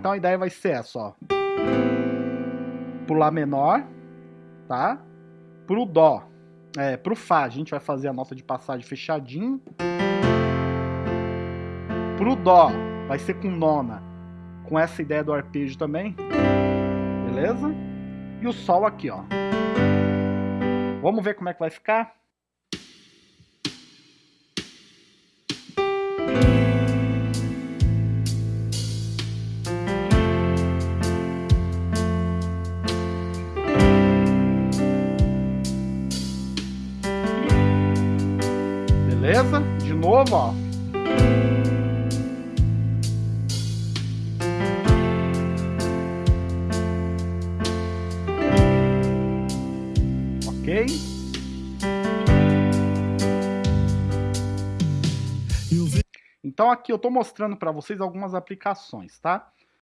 Então a ideia vai ser essa, ó. Pro Lá menor, tá? Pro Dó, é, pro Fá, a gente vai fazer a nota de passagem fechadinho. Pro Dó, vai ser com nona, com essa ideia do arpejo também. Beleza? E o Sol aqui, ó. Vamos ver como é que vai ficar? Beleza? De novo, ó. Ok? Então aqui eu estou mostrando para vocês algumas aplicações, tá?